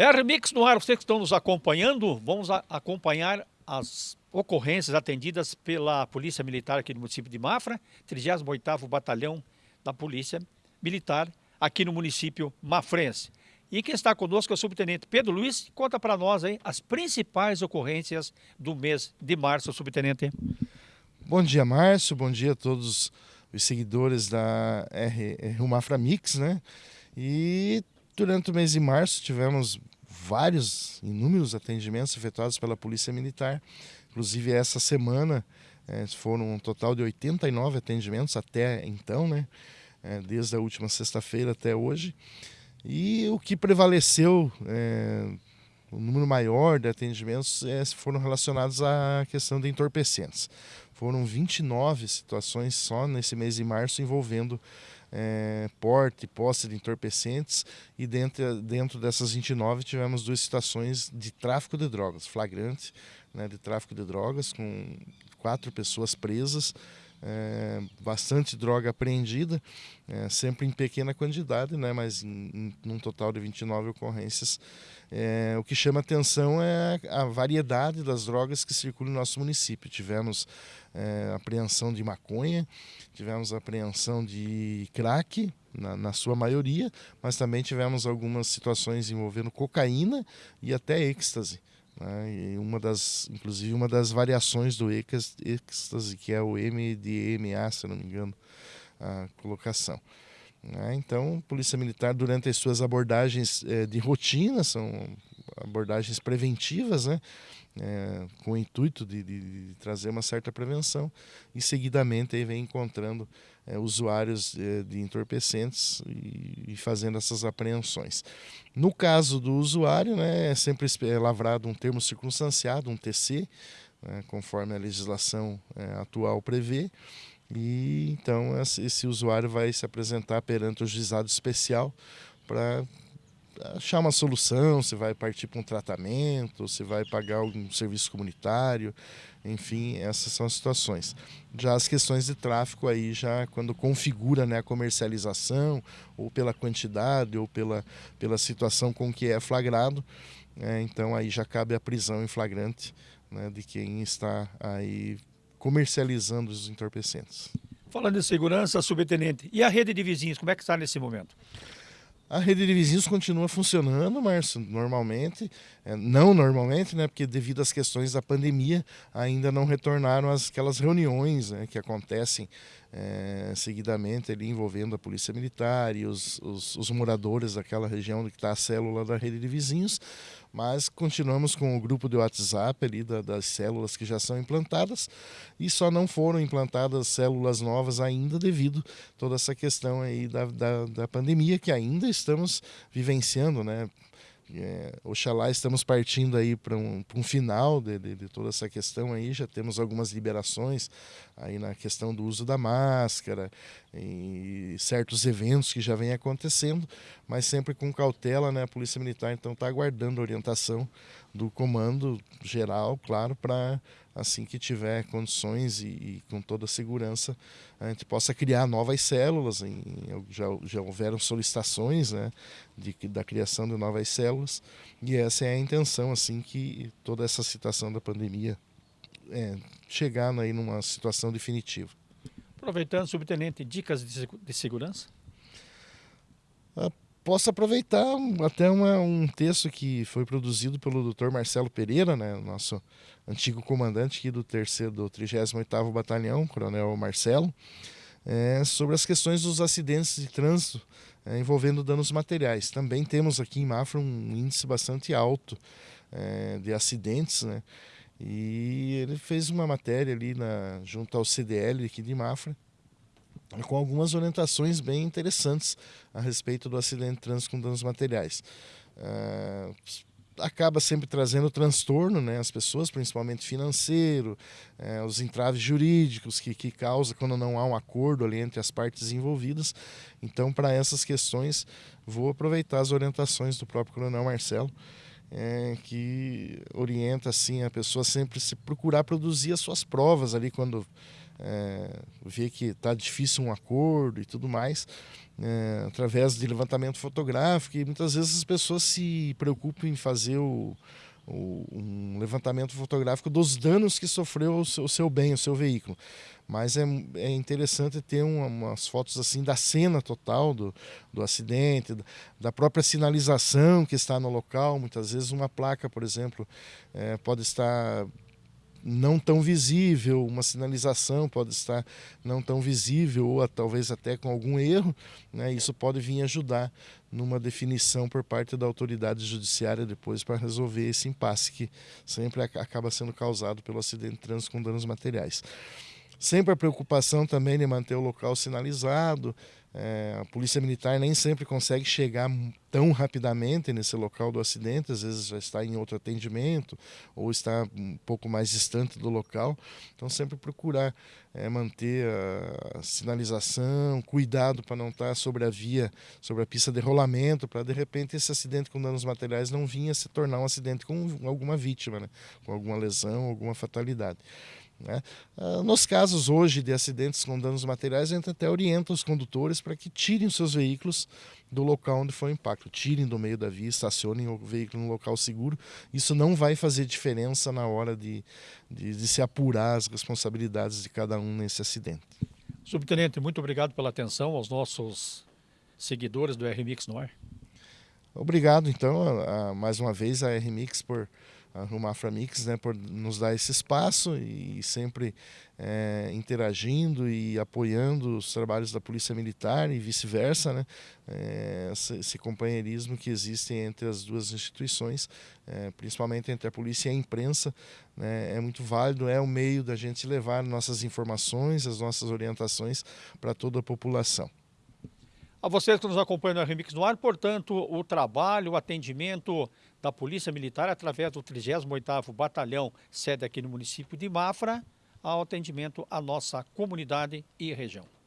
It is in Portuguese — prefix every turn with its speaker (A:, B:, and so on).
A: RMix no ar, vocês que estão nos acompanhando, vamos acompanhar as ocorrências atendidas pela Polícia Militar aqui no município de Mafra, 38º Batalhão da Polícia Militar aqui no município mafrense. E quem está conosco é o subtenente Pedro Luiz, conta para nós aí as principais ocorrências do mês de março, subtenente.
B: Bom dia, Márcio, bom dia a todos os seguidores da R, R Mafra Mix, né? E durante o mês de março tivemos vários, inúmeros atendimentos efetuados pela Polícia Militar. Inclusive essa semana é, foram um total de 89 atendimentos até então, né? É, desde a última sexta-feira até hoje. E o que prevaleceu, é, o número maior de atendimentos é, foram relacionados à questão de entorpecentes. Foram 29 situações só nesse mês de março envolvendo é, porte posse de entorpecentes e dentro, dentro dessas 29 tivemos duas situações de tráfico de drogas, flagrante né, de tráfico de drogas com quatro pessoas presas, é, bastante droga apreendida, é, sempre em pequena quantidade, né, mas em, em num total de 29 ocorrências. É, o que chama atenção é a variedade das drogas que circulam no nosso município. Tivemos é, apreensão de maconha, tivemos apreensão de crack, na, na, sua maioria, mas também tivemos algumas situações envolvendo cocaína e até êxtase. Né? Uma das, inclusive uma das variações do êxtase, que é o MDMA, se não me engano, a colocação. Né? Então, Polícia Militar, durante as suas abordagens é, de rotina, são abordagens preventivas, né? É, com o intuito de, de, de, trazer uma certa prevenção, e seguidamente aí vem encontrando é, usuários é, de entorpecentes e, e, fazendo essas apreensões. No caso do usuário, né, é sempre é lavrado um termo circunstanciado, um TC, né, conforme a legislação é, atual prevê, e então esse usuário vai se apresentar perante o juizado especial para achar uma solução, se vai partir para um tratamento, se vai pagar algum serviço comunitário, enfim, essas são as situações. Já as questões de tráfico aí já quando configura né, a comercialização, ou pela quantidade, ou pela, pela situação com que é flagrado, é, então aí já cabe a prisão em flagrante né, de quem está aí comercializando os entorpecentes.
A: Falando em segurança, subtenente, e a rede de vizinhos, como é que está nesse momento?
B: A rede de vizinhos continua funcionando, Márcio, normalmente, é, não normalmente, né, porque devido às questões da pandemia ainda não retornaram as, aquelas reuniões né, que acontecem é, seguidamente ali envolvendo a polícia militar e os, os, os moradores daquela região que está a célula da rede de vizinhos, mas continuamos com o grupo de WhatsApp ali da, das células que já são implantadas e só não foram implantadas células novas ainda devido toda essa questão aí da, da, da pandemia que ainda estamos vivenciando, né? É, oxalá estamos partindo aí para um, um final de, de, de, toda essa questão aí, já temos algumas liberações aí na questão do uso da máscara e certos eventos que já vem acontecendo, mas sempre com cautela, né? A Polícia Militar então está aguardando orientação do comando geral, claro, para assim que tiver condições e, e, com toda a segurança a gente possa criar novas células. Em, já, já houveram solicitações né, de, da criação de novas células e essa é a intenção assim que toda essa situação da pandemia é, chegar aí numa situação definitiva.
A: Aproveitando, subtenente, dicas de, de segurança?
B: Ah, posso aproveitar até uma, um texto que foi produzido pelo Dr. Marcelo Pereira, né, nosso antigo comandante aqui do terceiro do 38º Batalhão, Coronel Marcelo, é, sobre as questões dos acidentes de trânsito é, envolvendo danos materiais. Também temos aqui em Mafra um índice bastante alto é, de acidentes, né? E ele fez uma matéria ali na, junto ao CDL aqui de Mafra, com algumas orientações bem interessantes a respeito do acidente de trânsito com danos materiais. Uh, acaba sempre trazendo transtorno né, às pessoas, principalmente financeiro, é, os entraves jurídicos que, que causa quando não há um acordo ali entre as partes envolvidas. Então, para essas questões, vou aproveitar as orientações do próprio Coronel Marcelo, é, que orienta assim a pessoa sempre se procurar produzir as suas provas ali quando é, vê que está difícil um acordo e tudo mais, é, através de levantamento fotográfico, e muitas vezes as pessoas se preocupam em fazer o, o, um levantamento fotográfico dos danos que sofreu o seu, o seu bem, o seu veículo. Mas é, é interessante ter uma, umas fotos assim da cena total do, do acidente, da própria sinalização que está no local. Muitas vezes uma placa, por exemplo, é, pode estar não tão visível, uma sinalização pode estar não tão visível ou talvez até com algum erro, né? isso pode vir ajudar numa definição por parte da autoridade judiciária depois para resolver esse impasse que sempre acaba sendo causado pelo acidente de trânsito com danos materiais. Sempre a preocupação também de manter o local sinalizado, é, a polícia militar nem sempre consegue chegar tão rapidamente nesse local do acidente, às vezes já está em outro atendimento ou está um pouco mais distante do local. Então, sempre procurar é, manter a sinalização, cuidado para não estar sobre a via, sobre a pista de rolamento, para de repente esse acidente com danos materiais não vinha se tornar um acidente com alguma vítima, né? com alguma lesão, alguma fatalidade. Né? Ah, nos casos hoje de acidentes com danos materiais, a gente até orienta os condutores para que tirem os seus veículos do local onde foi o impacto, tirem do meio da via, estacionem o veículo no local seguro. Isso não vai fazer diferença na hora de, de, de se apurar as responsabilidades de cada um nesse acidente.
A: Subtenente, muito obrigado pela atenção aos nossos seguidores do RMix no ar.
B: Obrigado, então, a, a, mais uma vez a RMix por a Rumafra Mix, né, por nos dar esse espaço e sempre é, interagindo e apoiando os trabalhos da Polícia Militar e vice-versa, né, é, esse, companheirismo que existe entre as duas instituições, é, principalmente entre a polícia e a imprensa, né, é muito válido, é o meio da gente levar nossas informações, as nossas orientações para toda a população.
A: A vocês que nos acompanham no Remix no ar, portanto, o trabalho, o atendimento da Polícia Militar através do 38º Batalhão, sede aqui no município de Mafra, ao atendimento à nossa comunidade e região.